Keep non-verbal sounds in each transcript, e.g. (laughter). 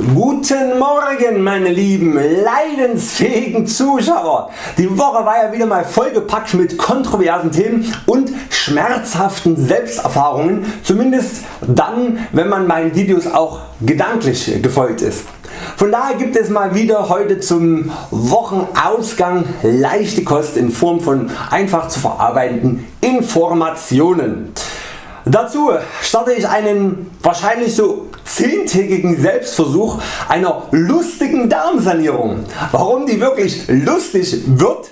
Guten Morgen meine lieben leidensfähigen Zuschauer. Die Woche war ja wieder mal vollgepackt mit kontroversen Themen und schmerzhaften Selbsterfahrungen, zumindest dann wenn man meinen Videos auch gedanklich gefolgt ist. Von daher gibt es mal wieder heute zum Wochenausgang leichte Kost in Form von einfach zu verarbeitenden Informationen. Dazu starte ich einen wahrscheinlich so zehntägigen Selbstversuch einer lustigen Darmsanierung. Warum die wirklich lustig wird,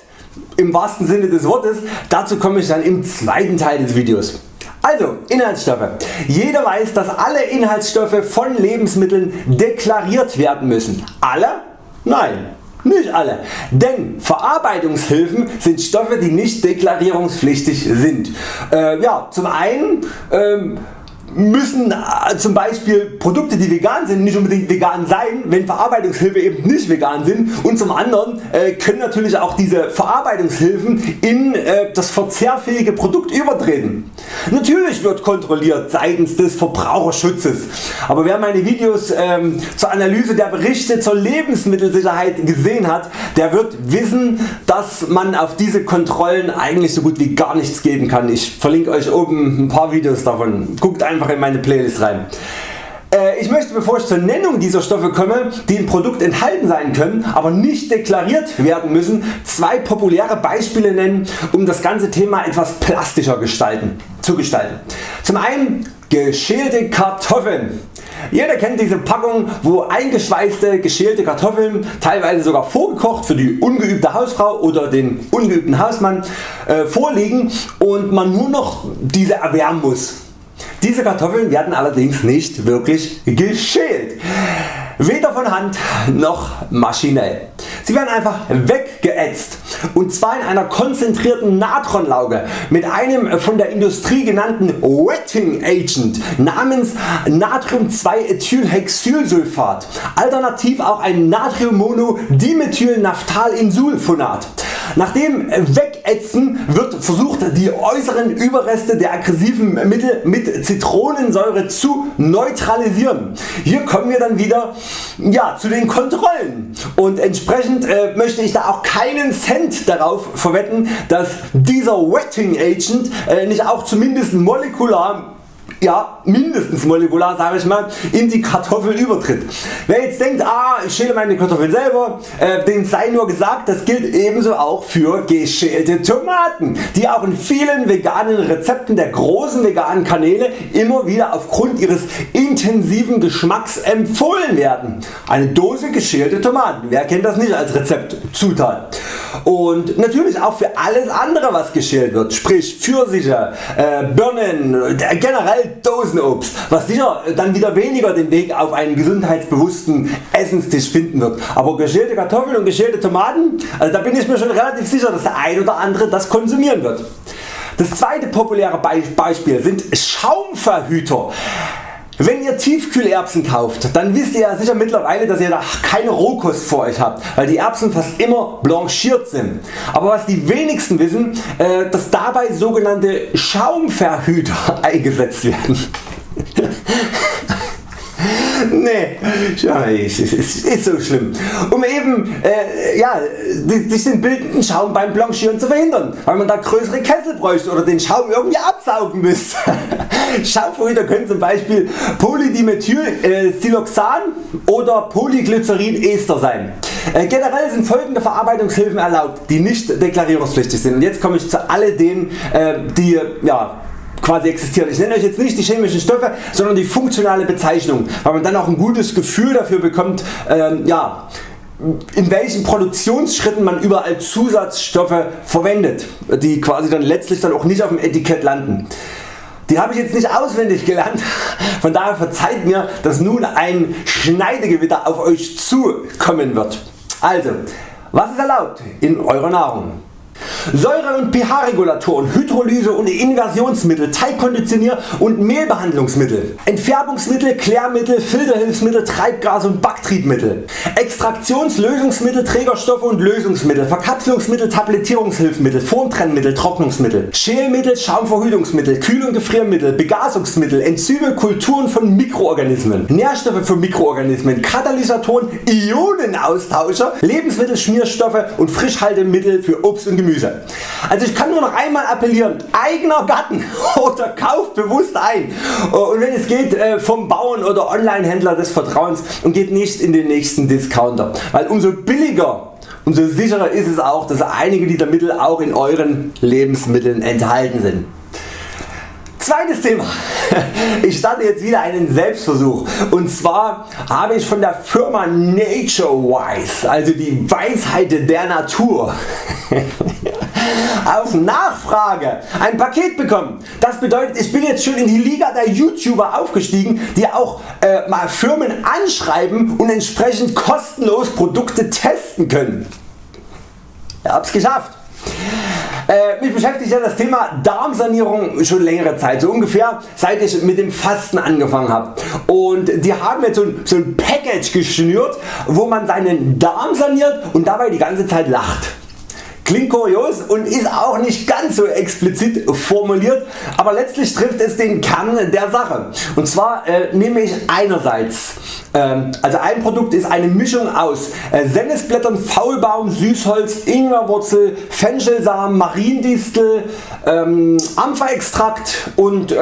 im wahrsten Sinne des Wortes, dazu komme ich dann im zweiten Teil des Videos. Also Inhaltsstoffe. Jeder weiß dass alle Inhaltsstoffe von Lebensmitteln deklariert werden müssen. Alle? Nein. Nicht alle, denn Verarbeitungshilfen sind Stoffe die nicht deklarierungspflichtig sind. Äh, ja, zum einen ähm, müssen äh, zum Beispiel Produkte die vegan sind nicht unbedingt vegan sein, wenn Verarbeitungshilfe eben nicht vegan sind und zum anderen äh, können natürlich auch diese Verarbeitungshilfen in äh, das verzehrfähige Produkt übertreten. Natürlich wird kontrolliert seitens des Verbraucherschutzes, aber wer meine Videos ähm, zur Analyse der Berichte zur Lebensmittelsicherheit gesehen hat, der wird wissen dass man auf diese Kontrollen eigentlich so gut wie gar nichts geben kann. Ich verlinke Euch oben ein paar Videos davon. Guckt einfach in meine Playlist rein. Äh, ich möchte bevor ich zur Nennung dieser Stoffe komme, die im Produkt enthalten sein können, aber nicht deklariert werden müssen, zwei populäre Beispiele nennen, um das ganze Thema etwas plastischer gestalten, zu gestalten. Zum einen geschälte Kartoffeln. Jeder kennt diese Packung wo eingeschweißte geschälte Kartoffeln teilweise sogar vorgekocht für die ungeübte Hausfrau oder den ungeübten Hausmann äh, vorliegen und man nur noch diese erwärmen muss. Diese Kartoffeln werden allerdings nicht wirklich geschält. Weder von Hand noch maschinell. Sie werden einfach weggeätzt und zwar in einer konzentrierten Natronlauge mit einem von der Industrie genannten Wetting Agent namens Natrium 2 Ethylhexylsulfat, alternativ auch ein Natriummonodimethylnaphthalinsulfonat. Nach dem Wegätzen wird versucht die äußeren Überreste der aggressiven Mittel mit Zitronensäure zu neutralisieren. Hier kommen wir dann wieder ja, zu den Kontrollen und entsprechend äh, möchte ich da auch keinen Cent darauf verwetten dass dieser Wetting Agent äh, nicht auch zumindest molekular ja, mindestens molekular sage ich mal, in die Kartoffel übertritt. Wer jetzt denkt, ah, ich schäle meine Kartoffeln selber, äh, dem sei nur gesagt, das gilt ebenso auch für geschälte Tomaten, die auch in vielen veganen Rezepten der großen veganen Kanäle immer wieder aufgrund ihres intensiven Geschmacks empfohlen werden. Eine Dose geschälte Tomaten, wer kennt das nicht als Rezeptzutat? Und natürlich auch für alles andere was geschält wird, sprich Pfirsiche, äh, Birnen, generell Dosenobst, was sicher dann wieder weniger den Weg auf einen gesundheitsbewussten Essenstisch finden wird. Aber geschälte Kartoffeln und geschälte Tomaten, also da bin ich mir schon relativ sicher dass der ein oder andere das konsumieren wird. Das zweite populäre Beispiel sind Schaumverhüter. Wenn ihr Tiefkühlerbsen kauft, dann wisst ihr ja sicher mittlerweile dass ihr da keine Rohkost vor Euch habt, weil die Erbsen fast immer blanchiert sind. Aber was die wenigsten wissen, äh, dass dabei sogenannte Schaumverhüter (laughs) eingesetzt werden. (laughs) nee, es ist, ist, ist, so schlimm. Um eben äh, ja, sich den bildenden Schaum beim Blanchieren zu verhindern, weil man da größere Kessel bräuchte oder den Schaum irgendwie absaugen müsste. (laughs) Schaumverhüter können zum Beispiel Polydimethylsiloxan äh, oder Polyglycerin-Ester sein. Äh, generell sind folgende Verarbeitungshilfen erlaubt, die nicht deklarierungspflichtig sind. Und jetzt komme ich zu all denen, äh, die ja, quasi existieren. Ich nenne Euch jetzt nicht die chemischen Stoffe, sondern die funktionale Bezeichnung, weil man dann auch ein gutes Gefühl dafür bekommt, ähm, ja, in welchen Produktionsschritten man überall Zusatzstoffe verwendet, die quasi dann letztlich dann auch nicht auf dem Etikett landen. Die habe ich jetzt nicht auswendig gelernt, von daher verzeiht mir dass nun ein Schneidegewitter auf Euch zukommen wird. Also, was ist erlaubt in eurer Nahrung? Säure- und pH-Regulatoren, Hydrolyse und Inversionsmittel, Teigkonditionier und Mehlbehandlungsmittel, Entfärbungsmittel, Klärmittel, Filterhilfsmittel, Treibgas und Backtriebmittel, Extraktionslösungsmittel, Trägerstoffe und Lösungsmittel, Verkapselungsmittel, Tablettierungshilfsmittel, Formtrennmittel, Trocknungsmittel, Schälmittel, Schaumverhütungsmittel, Kühl- und Gefriermittel, Begasungsmittel, Enzyme, Kulturen von Mikroorganismen, Nährstoffe für Mikroorganismen, Katalysatoren, Ionenaustauscher, Lebensmittelschmierstoffe und Frischhaltemittel für Obst und Gemüse. Also ich kann nur noch einmal appellieren, eigener Garten (laughs) oder kauft bewusst ein und wenn es geht äh, vom Bauern oder Onlinehändler des Vertrauens und geht nicht in den nächsten Discounter, weil umso billiger umso sicherer ist es auch dass einige dieser Mittel auch in Euren Lebensmitteln enthalten sind. Zweites Thema. (laughs) Ich starte jetzt wieder einen Selbstversuch und zwar habe ich von der Firma NatureWise, also die Weisheit der Natur, (laughs) auf Nachfrage ein Paket bekommen. Das bedeutet ich bin jetzt schon in die Liga der YouTuber aufgestiegen die auch äh, mal Firmen anschreiben und entsprechend kostenlos Produkte testen können. Ich hab's geschafft. Äh, mich beschäftigt ja das Thema Darmsanierung schon längere Zeit, so ungefähr seit ich mit dem Fasten angefangen habe. Und die haben jetzt so ein, so ein Package geschnürt, wo man seinen Darm saniert und dabei die ganze Zeit lacht. Klingt kurios und ist auch nicht ganz so explizit formuliert, aber letztlich trifft es den Kern der Sache. Und zwar äh, nehme ich einerseits ähm, also ein Produkt ist eine Mischung aus äh, Sennisblättern, Faulbaum, Süßholz, Ingwerwurzel, Fenchelsamen, Mariendistel, ähm, Ampferextrakt und äh,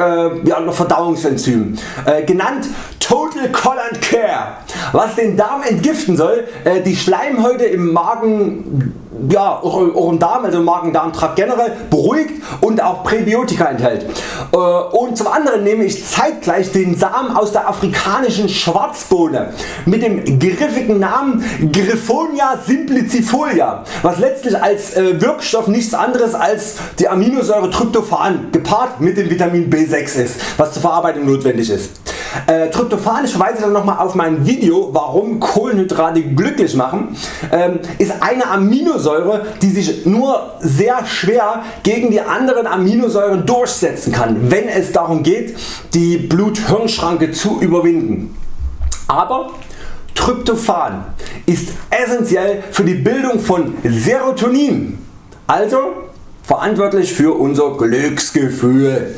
ja, Verdauungsenzym. Äh, genannt Total Collant Care, was den Darm entgiften soll, äh, die Schleimhäute im Magen ja, im Darm, also Magen-Darm-Trakt generell beruhigt und auch Präbiotika enthält. Äh, und zum anderen nehme ich zeitgleich den Samen aus der afrikanischen Schwarzbohne mit dem griffigen Namen Griffonia simplicifolia, was letztlich als äh, Wirkstoff nichts anderes als die Aminosäure Tryptophan gepaart mit dem Vitamin B6 ist, was zur Verarbeitung notwendig ist. Äh, Tryptophan, ich verweise dann nochmal auf mein Video warum Kohlenhydrate glücklich machen, ähm, ist eine Aminosäure die sich nur sehr schwer gegen die anderen Aminosäuren durchsetzen kann, wenn es darum geht die Blut-Hirn-Schranke zu überwinden. Aber Tryptophan ist essentiell für die Bildung von Serotonin, also verantwortlich für unser Glücksgefühl.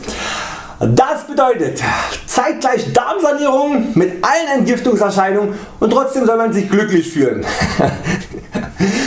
Das bedeutet zeitgleich Darmsanierung mit allen Entgiftungserscheinungen und trotzdem soll man sich glücklich fühlen. (laughs)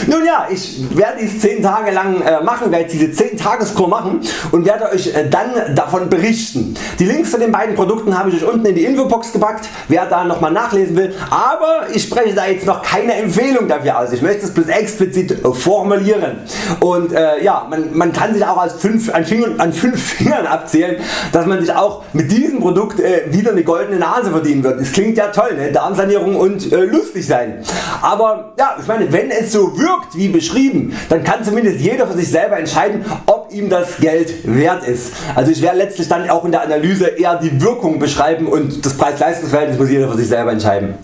Nun ja, ich werde dies 10 Tage lang äh, machen, werde diese 10 Tageskur machen und werde Euch äh, dann davon berichten. Die Links zu den beiden Produkten habe ich Euch unten in die Infobox gepackt, wer da nochmal nachlesen will, aber ich spreche da jetzt noch keine Empfehlung dafür aus. Ich möchte es bloß explizit formulieren und äh, ja, man, man, kann sich auch als fünf, an, Fingern, an 5 (laughs) Fingern abzählen, dass man sich auch mit diesem Produkt äh, wieder eine goldene Nase verdienen wird. Es klingt ja toll, ne? Darmsanierung und äh, lustig sein. Aber ja, ich meine, wenn es so wirkt wie beschrieben, dann kann zumindest jeder für sich selber entscheiden, ob ihm das Geld wert ist. Also ich werde letztlich dann auch in der Analyse eher die Wirkung beschreiben und das Preis-Leistungs-Verhältnis muss jeder für sich selber entscheiden.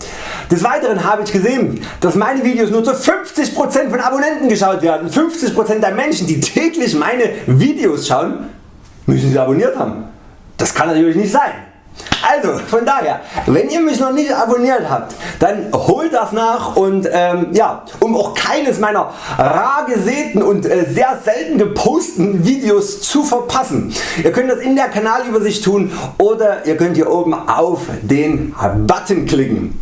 Des Weiteren habe ich gesehen, dass meine Videos nur zu 50% von Abonnenten geschaut werden. 50% der Menschen die täglich meine Videos schauen müssen sie abonniert haben. Das kann natürlich nicht sein. Also von daher, wenn ihr mich noch nicht abonniert habt, dann holt das nach und ähm, ja, um auch keines meiner rar gesäten und äh, sehr selten geposteten Videos zu verpassen. Ihr könnt das in der Kanalübersicht tun oder ihr könnt hier oben auf den Button klicken.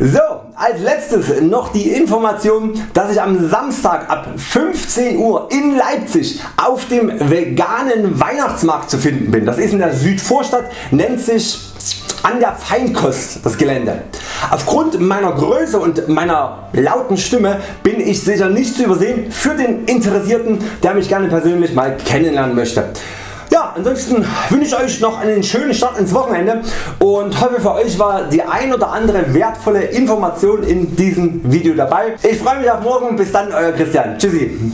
So, als letztes noch die Information dass ich am Samstag ab 15 Uhr in Leipzig auf dem veganen Weihnachtsmarkt zu finden bin. Das ist in der Südvorstadt, nennt sich an der Feinkost das Gelände. Aufgrund meiner Größe und meiner lauten Stimme bin ich sicher nicht zu übersehen für den Interessierten der mich gerne persönlich mal kennenlernen möchte. Ansonsten wünsche ich Euch noch einen schönen Start ins Wochenende und hoffe für Euch war die ein oder andere wertvolle Information in diesem Video dabei. Ich freue mich auf morgen. Bis dann Euer Christian. Tschüssi.